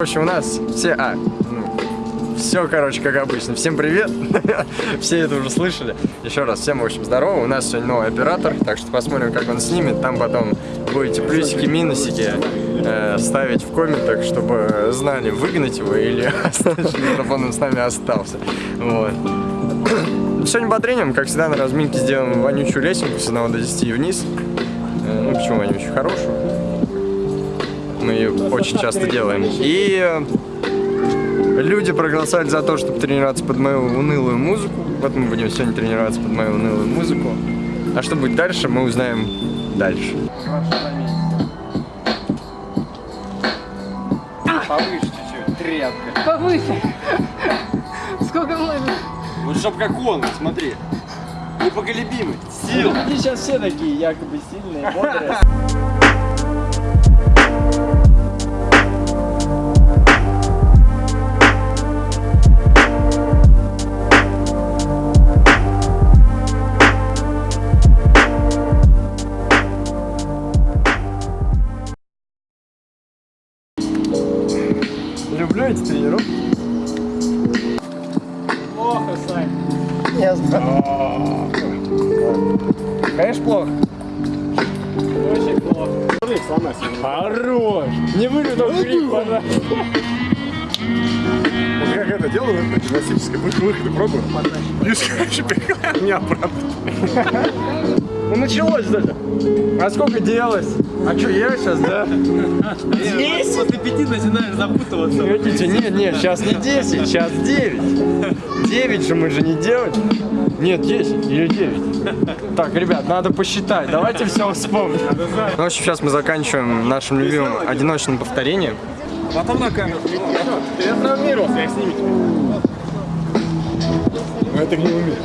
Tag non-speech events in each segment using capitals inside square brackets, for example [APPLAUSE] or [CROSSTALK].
В общем, у нас все... А, ну, все, короче, как обычно. Всем привет. [LAUGHS] все это уже слышали. Еще раз, всем, в общем, здорово. У нас сегодня новый оператор, так что посмотрим, как он снимет. Там потом будете плюсики, минусики э, ставить в комментах, чтобы знали, выгнать его или [LAUGHS] чтобы он с нами остался. Вот. [CLEARS THROAT] Сегодня тренингам, как всегда, на разминке сделаем вонючую лесенку с 1 до 10 вниз. Э, ну, почему вонючую? Хорошую. Очень часто делаем. И э, люди проголосовали за то, чтобы тренироваться под мою унылую музыку. Вот мы будем сегодня тренироваться под мою унылую музыку. А что будет дальше, мы узнаем дальше. Повыше чуть-чуть, тряпка. Повыше. Сколько можно? Вот чтоб как он, смотри. Непоколебимый. Сил. Они сейчас все такие якобы сильные, бодрые. Хорош! Не вылетал крик, пожалуйста. Вот как это делаю, это гимнастическое выход, выходы пробую. Видишь, короче, перекладываю меня обратно. Ну началось даже. А сколько делалось? А что, я сейчас, да? Здесь? После пяти начинаешь запутываться. Видите, нет, нет, сейчас не 10, сейчас 9. 9 же мы же не делать. Нет, 10 или 9. Так, ребят, надо посчитать. Давайте все вспомним. Ну, в общем, сейчас мы заканчиваем нашим любимым одиночным повторением. Потом на камеру. Я травмировался, я сниму тебя. Но это не умеешь.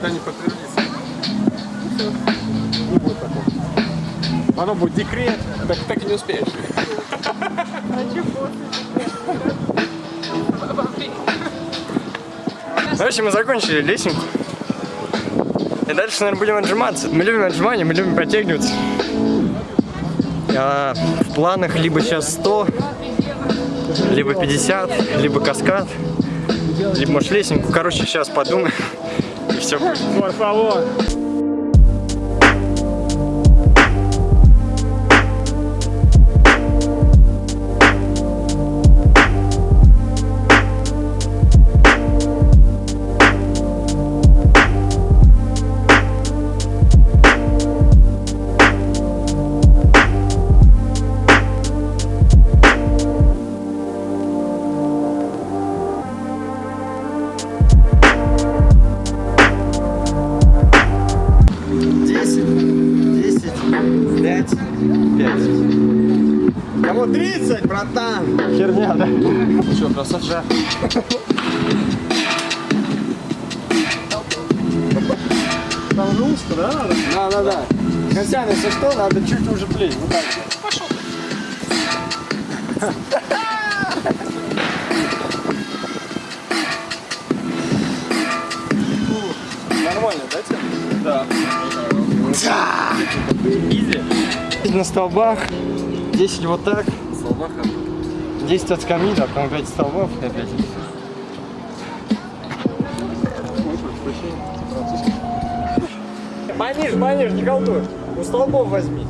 Еще не подтвердится. Не будет такого. Оно будет декрет, так, так и не успеешь. Общем, мы закончили лесенку. И дальше, наверное, будем отжиматься. Мы любим отжимания, мы любим подтягиваться. А, в планах либо сейчас 100, либо 50, либо каскад, либо, может, лесенку. Короче, сейчас подумаем, все будет. Por. Что, красавчик? Там же узко, да, надо? Да, да, да. Костян, если что, надо чуть уже плечь. Вот так. Нормально, да, тебе? Да. Изи. 10 на столбах, 10 вот так. Столбах 10 от скамьи, да, потом 5 столбов и опять. Пониже, пониже, не колдуй. У столбов возьми.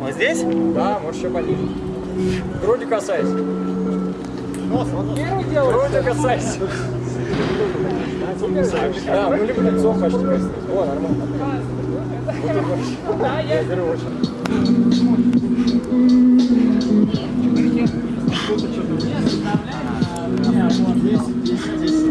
Вот здесь? Да, можешь еще пониже. Грудью касайся. Нос, вот первый делай. Грудью касайся. Да, ну либо лицо почти. О, нормально. Да, я... Беру очень. Да.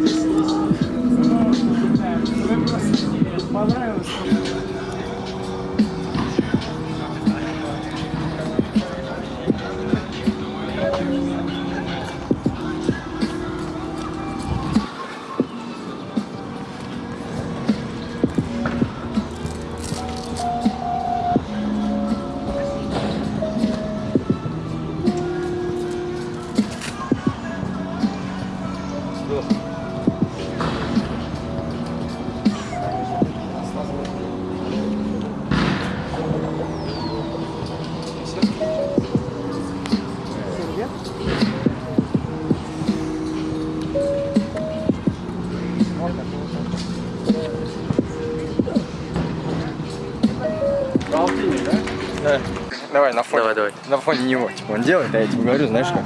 Давай, на фоне. Давай, давай. На фоне него. Типа он делает, а я тебе говорю, знаешь как?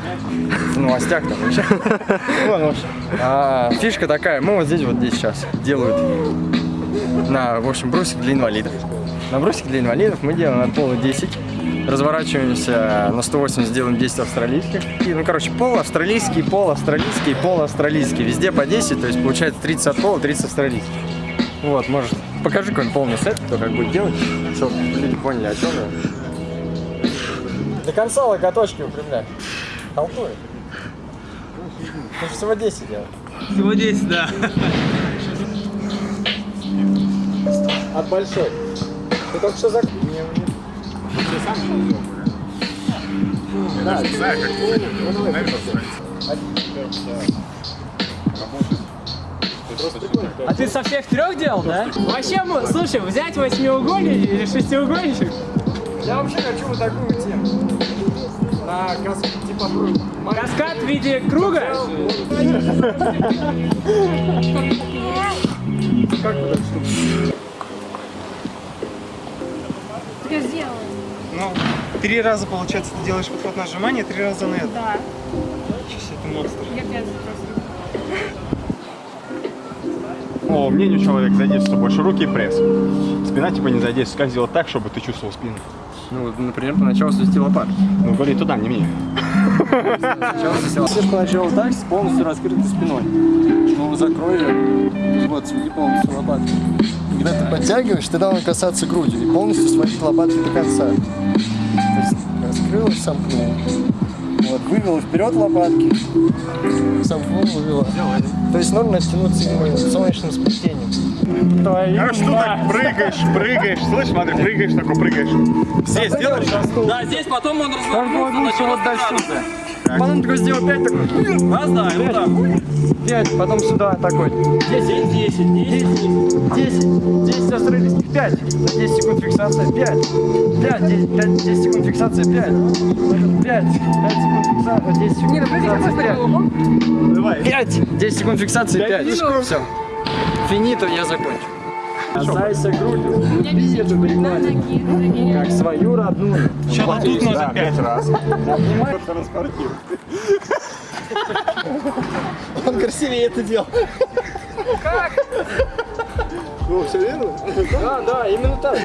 В новостях там вообще. [LAUGHS] Вон, в общем. А, Фишка такая, мы вот здесь вот здесь сейчас делают на, в общем, брусик для инвалидов. На брусик для инвалидов мы делаем от пола 10. Разворачиваемся на 180, делаем 10 австралийских. И, ну, короче, пол австралийский, пол австралийский, пол австралийский. Везде по 10, то есть получается 30 от пола, 30 австралийских. Вот, может, покажи какой-нибудь полный сет, кто как будет делать, чтобы люди поняли, о чем я. До конца локоточки упрямляй. Толкует. Ты же всего 10 делаешь. Всего 10, да. От большой. Ты только что зак... А ты со всех трех делал, да? Вообще, слушай, взять восьмиугольник или шестиугольничек? Я вообще хочу вот такую тему. На кас... типа круг. Каскад в виде круга? Как штука? Так я сделала. Ну, три раза, получается, ты делаешь подход нажимания, три раза на это. Да. Сейчас это монстр. Я пять просто. О, мнению человека задействуется больше руки и пресс. Спина типа не задействуется. Как сделать так, чтобы ты чувствовал спину? Ну, вот, например, поначалу свести лопатки. Ну, говори туда, не мне. Лопатки. поначалу так, с полностью раскрытой спиной. Ну, закрой ее. Вот, сведи полностью лопатки. Когда ты подтягиваешь, ты должен касаться грудью и полностью сводить лопатки до конца. То есть раскрылась, сомкнула. Вот, вывела вперед лопатки. Сомкнула, вывела. То есть нужно тянуться именно солнечным сплетением. А что так прыгаешь, прыгаешь, слышь, смотри, прыгаешь, такой прыгаешь. Здесь делаешь? Да, здесь потом он развернулся, начал дальше. Потом такой сделал 5 такой. Раз, да, и вот так. 5, потом сюда такой. 10, 10, 10. 10, 10 австралийских, 5, 10 секунд фиксация, 5, 5, 10, 5, 10 секунд фиксация, 5, 5, 5 секунд фиксация, 10 секунд ну фиксация, какой 5, прикол? Давай. 5, 10 секунд фиксации, 5, все, финито, я закончу. Касайся грудью, люби эту ноги. как свою родную. Сейчас тут Да, надо пять. раз. Транспортир. Он красивее это делал. Ну, все верно? Да, да, именно так.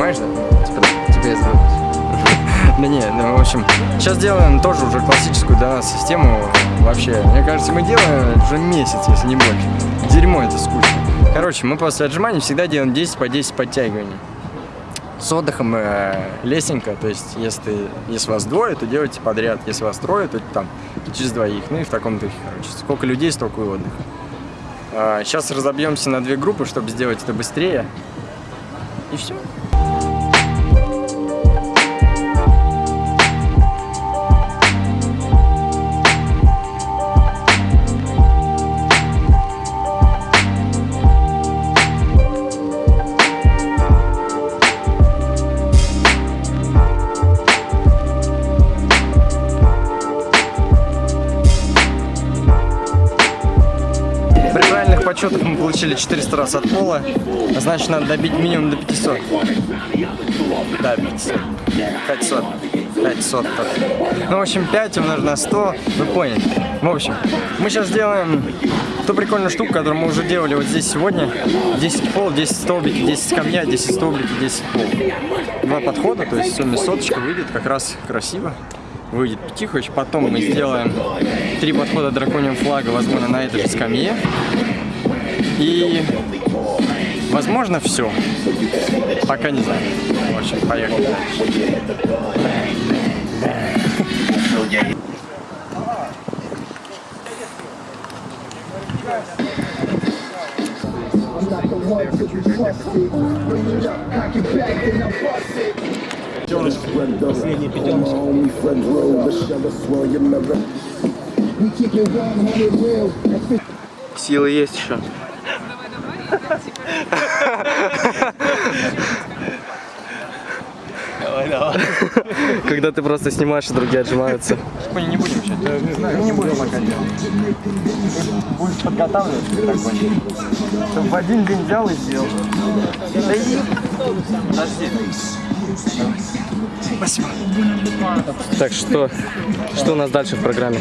Давай. Снимаешь, да? Типа, да, тебе это [LAUGHS] Да не, ну, в общем, сейчас делаем тоже уже классическую нас систему вообще. Мне кажется, мы делаем уже месяц, если не больше. Дерьмо это скучно. Короче, мы после отжиманий всегда делаем 10 по 10 подтягиваний. С отдыхом э, лесенько, то есть если, ты- если вас двое, то делайте подряд, если вас трое, то там через двоих, ну и в таком духе, короче. Сколько людей, столько и отдыха. А, сейчас разобьемся на две группы, чтобы сделать это быстрее. И все. Получили 400 раз от пола, значит надо добить минимум до 500. Да, 500. 500. 500. так. Ну, в общем, 5 умножить на 100, вы поняли. В общем, мы сейчас сделаем ту прикольную штуку, которую мы уже делали вот здесь сегодня. 10 пол, 10 столбики, 10 камня, 10 столбики, 10 пол. Два подхода, то есть в сумме соточка выйдет как раз красиво. Выйдет Пятихович. Потом мы сделаем три подхода драконьим флага, возможно, на этой же скамье. И, возможно, все. Пока не знаю. В общем, поехали дальше. Силы есть еще. Когда ты просто снимаешь, и другие отжимаются. Не будем сейчас, не знаю, не будем пока делать. Будешь подготавливаться такой. Чтобы в один день взял и сделал. Да иди. Подожди. Спасибо. Так что, что у нас дальше в программе?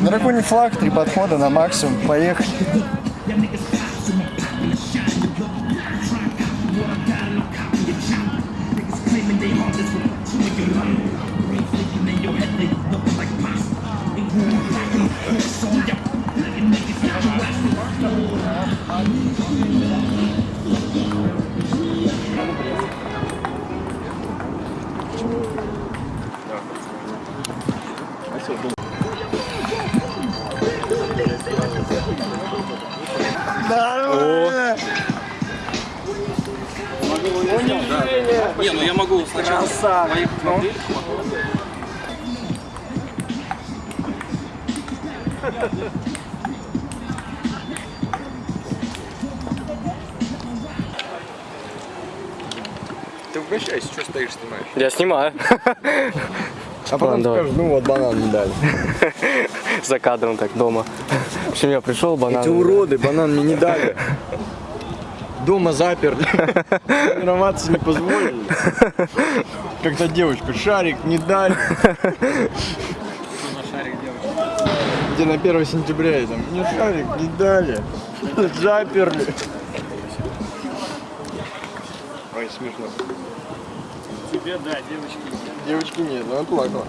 Драконий флаг, три подхода на максимум. Поехали. Не, ну я могу сначала Ты угощайся, что стоишь, снимаешь? Я снимаю. А потом Ладно, скажешь, ну вот банан не дали. За кадром так дома. [LAUGHS] В общем, я пришел, банан. Эти уроды банан мне не дали. Дома заперли. [LAUGHS] Тренироваться не позволили. Как-то девочка, шарик не дали. Где на 1 сентября я там, мне шарик не дали. Заперли. Ой, смешно. Тебе, да, девочки. Девочки нет, она плакала.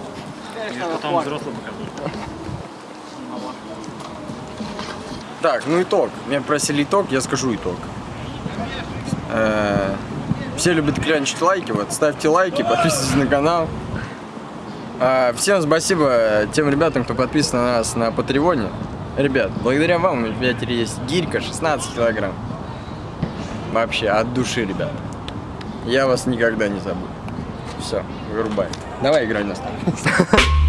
Потом взрослым покажу. Так, ну итог. Меня просили итог, я скажу итог. Э, Все любят клянчить лайки, вот ставьте лайки, [LAUGHS] подписывайтесь на канал. А, Всем спасибо тем ребятам, кто подписан на нас на Патреоне. Ребят, благодаря вам у меня теперь есть гирька 16 килограмм. Вообще, от души, ребят. Я вас никогда не забуду. Все, вырубай. Давай играй на старт. [LAUGHS]